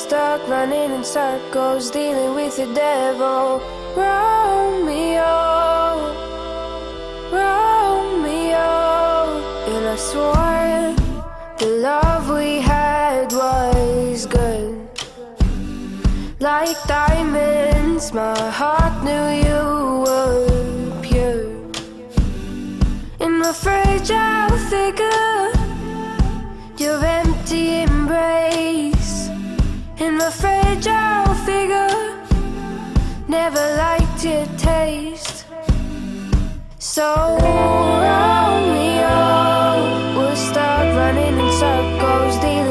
stuck running in circles, dealing with the devil. Romeo, Romeo. And I swore the love we had was good. Like diamonds, my heart knew you were pure. In my fragile figure, your empty embrace. In my fragile figure, never liked your taste. So Romeo, we're stuck running in circles.